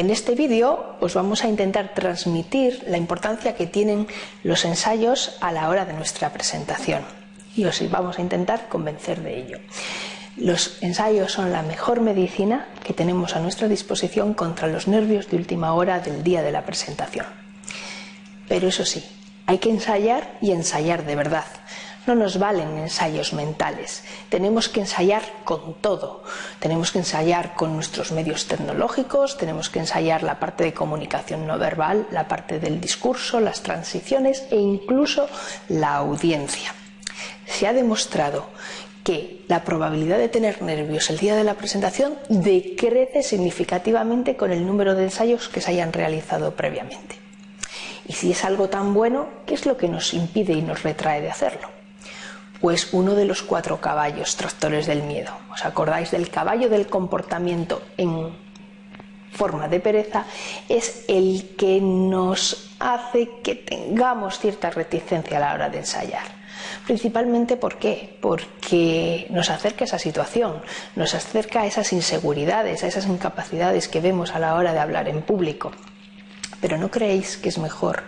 En este vídeo os vamos a intentar transmitir la importancia que tienen los ensayos a la hora de nuestra presentación y os vamos a intentar convencer de ello. Los ensayos son la mejor medicina que tenemos a nuestra disposición contra los nervios de última hora del día de la presentación. Pero eso sí, hay que ensayar y ensayar de verdad. No nos valen ensayos mentales. Tenemos que ensayar con todo. Tenemos que ensayar con nuestros medios tecnológicos, tenemos que ensayar la parte de comunicación no verbal, la parte del discurso, las transiciones e incluso la audiencia. Se ha demostrado que la probabilidad de tener nervios el día de la presentación decrece significativamente con el número de ensayos que se hayan realizado previamente. Y si es algo tan bueno, ¿qué es lo que nos impide y nos retrae de hacerlo? Pues uno de los cuatro caballos tractores del miedo. ¿Os acordáis del caballo del comportamiento en forma de pereza? Es el que nos hace que tengamos cierta reticencia a la hora de ensayar. Principalmente ¿por qué? Porque nos acerca a esa situación, nos acerca a esas inseguridades, a esas incapacidades que vemos a la hora de hablar en público. Pero ¿no creéis que es mejor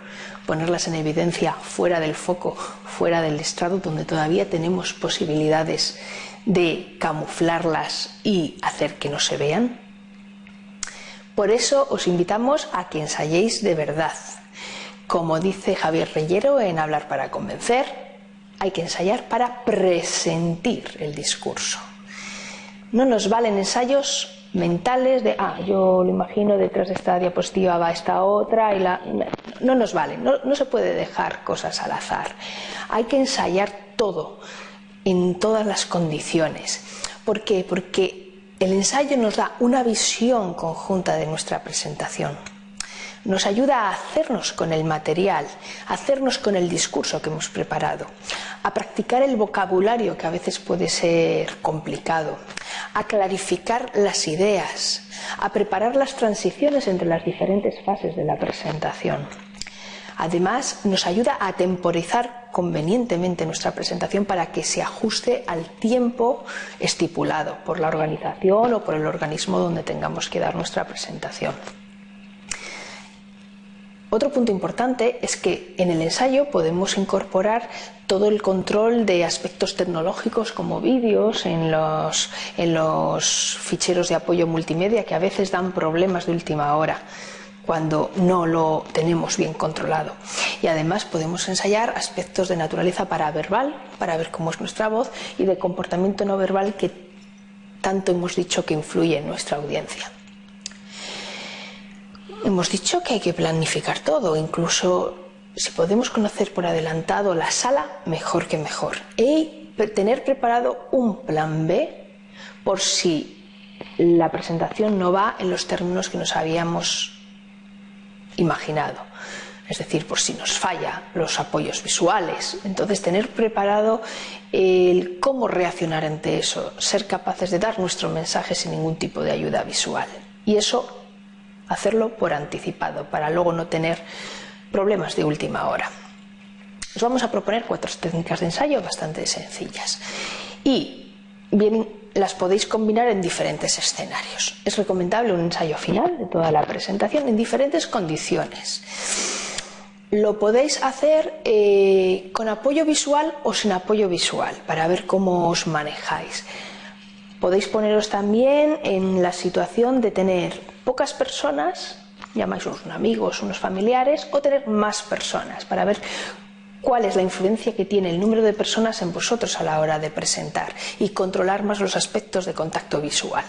ponerlas en evidencia fuera del foco, fuera del estrado, donde todavía tenemos posibilidades de camuflarlas y hacer que no se vean? Por eso os invitamos a que ensayéis de verdad. Como dice Javier Reyero en Hablar para Convencer, hay que ensayar para presentir el discurso. No nos valen ensayos mentales de, ah, yo lo imagino, detrás de esta diapositiva va esta otra, y la... no nos valen, no, no se puede dejar cosas al azar. Hay que ensayar todo, en todas las condiciones. ¿Por qué? Porque el ensayo nos da una visión conjunta de nuestra presentación nos ayuda a hacernos con el material, a hacernos con el discurso que hemos preparado, a practicar el vocabulario que a veces puede ser complicado, a clarificar las ideas, a preparar las transiciones entre las diferentes fases de la presentación. Además, nos ayuda a temporizar convenientemente nuestra presentación para que se ajuste al tiempo estipulado por la organización o por el organismo donde tengamos que dar nuestra presentación. Otro punto importante es que en el ensayo podemos incorporar todo el control de aspectos tecnológicos como vídeos en los, en los ficheros de apoyo multimedia que a veces dan problemas de última hora cuando no lo tenemos bien controlado. Y además podemos ensayar aspectos de naturaleza paraverbal, para ver cómo es nuestra voz, y de comportamiento no verbal que tanto hemos dicho que influye en nuestra audiencia. Hemos dicho que hay que planificar todo, incluso si podemos conocer por adelantado la sala, mejor que mejor. Y tener preparado un plan B por si la presentación no va en los términos que nos habíamos imaginado. Es decir, por si nos falla los apoyos visuales. Entonces, tener preparado el cómo reaccionar ante eso, ser capaces de dar nuestro mensaje sin ningún tipo de ayuda visual. Y eso hacerlo por anticipado, para luego no tener problemas de última hora. Os vamos a proponer cuatro técnicas de ensayo bastante sencillas y bien las podéis combinar en diferentes escenarios. Es recomendable un ensayo final de toda la presentación en diferentes condiciones. Lo podéis hacer eh, con apoyo visual o sin apoyo visual para ver cómo os manejáis. Podéis poneros también en la situación de tener pocas personas, llamáis unos amigos, unos familiares, o tener más personas para ver cuál es la influencia que tiene el número de personas en vosotros a la hora de presentar y controlar más los aspectos de contacto visual.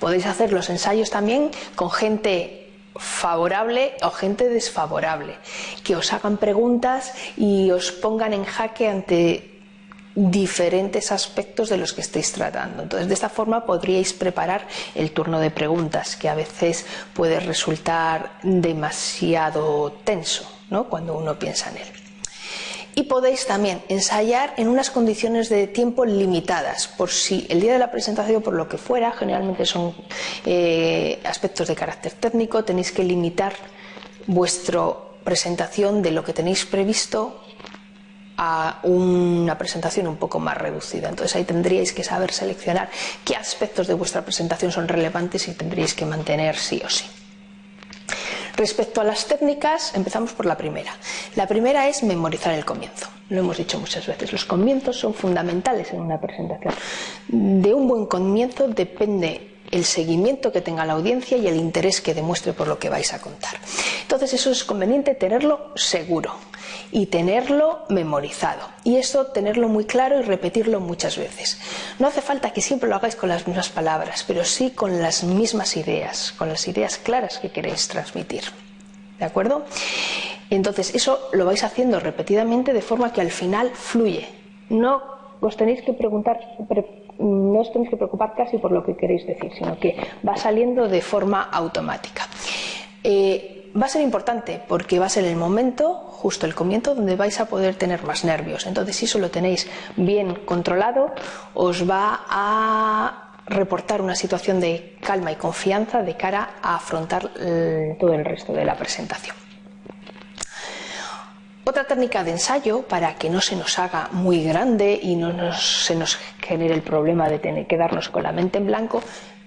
Podéis hacer los ensayos también con gente favorable o gente desfavorable, que os hagan preguntas y os pongan en jaque ante diferentes aspectos de los que estéis tratando. Entonces, de esta forma podríais preparar el turno de preguntas, que a veces puede resultar demasiado tenso ¿no? cuando uno piensa en él. Y podéis también ensayar en unas condiciones de tiempo limitadas, por si el día de la presentación, por lo que fuera, generalmente son eh, aspectos de carácter técnico, tenéis que limitar vuestra presentación de lo que tenéis previsto a una presentación un poco más reducida. Entonces ahí tendríais que saber seleccionar qué aspectos de vuestra presentación son relevantes y tendríais que mantener sí o sí. Respecto a las técnicas, empezamos por la primera. La primera es memorizar el comienzo. Lo hemos dicho muchas veces, los comienzos son fundamentales en una presentación. De un buen comienzo depende el seguimiento que tenga la audiencia y el interés que demuestre por lo que vais a contar. Entonces eso es conveniente tenerlo seguro y tenerlo memorizado. Y esto tenerlo muy claro y repetirlo muchas veces. No hace falta que siempre lo hagáis con las mismas palabras, pero sí con las mismas ideas, con las ideas claras que queréis transmitir. ¿De acuerdo? Entonces eso lo vais haciendo repetidamente de forma que al final fluye. No os tenéis que preguntar, no os tenéis que preocupar casi por lo que queréis decir, sino que va saliendo de forma automática. Eh, va a ser importante porque va a ser el momento, justo el comienzo, donde vais a poder tener más nervios. Entonces, si eso lo tenéis bien controlado, os va a reportar una situación de calma y confianza de cara a afrontar eh, todo el resto de la presentación. Otra técnica de ensayo para que no se nos haga muy grande y no se nos genere el problema de tener que quedarnos con la mente en blanco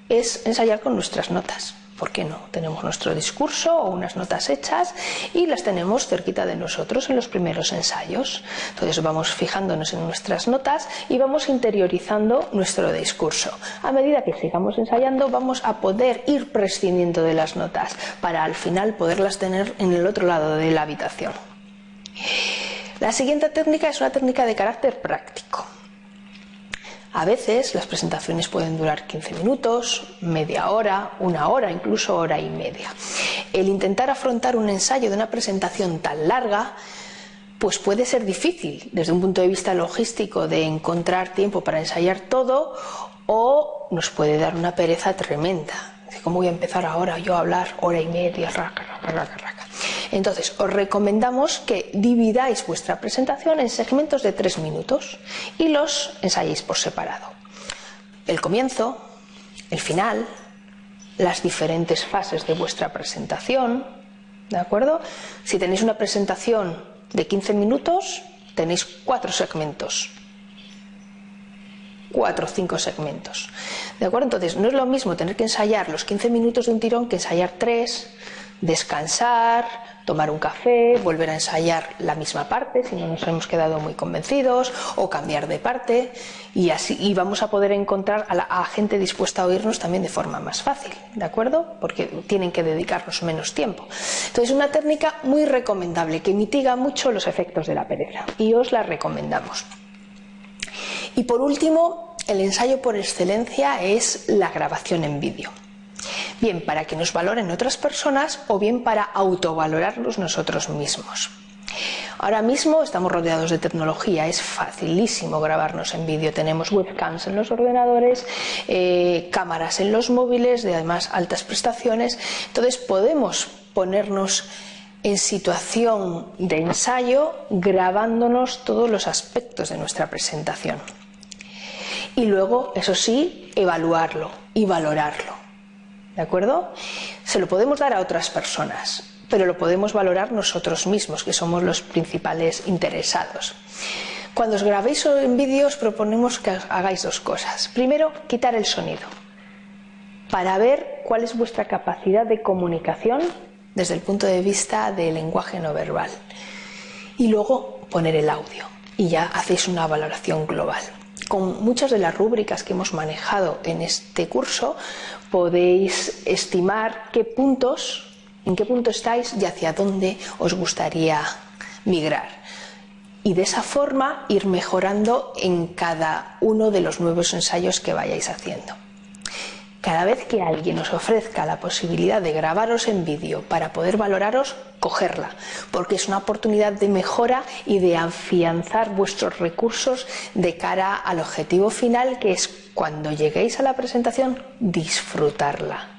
es ensayar con nuestras notas. ¿Por qué no? Tenemos nuestro discurso o unas notas hechas y las tenemos cerquita de nosotros en los primeros ensayos. Entonces vamos fijándonos en nuestras notas y vamos interiorizando nuestro discurso. A medida que sigamos ensayando vamos a poder ir prescindiendo de las notas para al final poderlas tener en el otro lado de la habitación. La siguiente técnica es una técnica de carácter práctico. A veces las presentaciones pueden durar 15 minutos, media hora, una hora, incluso hora y media. El intentar afrontar un ensayo de una presentación tan larga pues puede ser difícil desde un punto de vista logístico de encontrar tiempo para ensayar todo o nos puede dar una pereza tremenda. ¿Cómo voy a empezar ahora yo a hablar hora y media? Entonces, os recomendamos que dividáis vuestra presentación en segmentos de tres minutos y los ensayéis por separado. El comienzo, el final, las diferentes fases de vuestra presentación, ¿de acuerdo? Si tenéis una presentación de 15 minutos, tenéis cuatro segmentos. Cuatro o cinco segmentos. ¿De acuerdo? Entonces, no es lo mismo tener que ensayar los 15 minutos de un tirón que ensayar tres, descansar, tomar un café, volver a ensayar la misma parte si no nos hemos quedado muy convencidos o cambiar de parte y así y vamos a poder encontrar a, la, gente dispuesta a oírnos también de forma más fácil, ¿de acuerdo? Porque tienen que dedicarnos menos tiempo. Entonces, una técnica muy recomendable que mitiga mucho los efectos de la pereza y os la recomendamos. Y por último, el ensayo por excelencia es la grabación en vídeo bien para que nos valoren otras personas o bien para autovalorarnos nosotros mismos. Ahora mismo estamos rodeados de tecnología, es facilísimo grabarnos en vídeo. Tenemos webcams en los ordenadores, eh, cámaras en los móviles, de además altas prestaciones. Entonces podemos ponernos en situación de ensayo grabándonos todos los aspectos de nuestra presentación. Y luego, eso sí, evaluarlo y valorarlo. ¿De acuerdo? Se lo podemos dar a otras personas, pero lo podemos valorar nosotros mismos, que somos los principales interesados. Cuando os grabéis en vídeos proponemos que hagáis dos cosas. Primero, quitar el sonido, para ver cuál es vuestra capacidad de comunicación desde el punto de vista del lenguaje no verbal. Y luego poner el audio y ya hacéis una valoración global con muchas de las rúbricas que hemos manejado en este curso podéis estimar qué puntos, en qué punto estáis y hacia dónde os gustaría migrar. Y de esa forma ir mejorando en cada uno de los nuevos ensayos que vayáis haciendo. Cada vez que alguien os ofrezca la posibilidad de grabaros en vídeo para poder valoraros, cogerla, porque es una oportunidad de mejora y de afianzar vuestros recursos de cara al objetivo final, que es cuando lleguéis a la presentación, disfrutarla.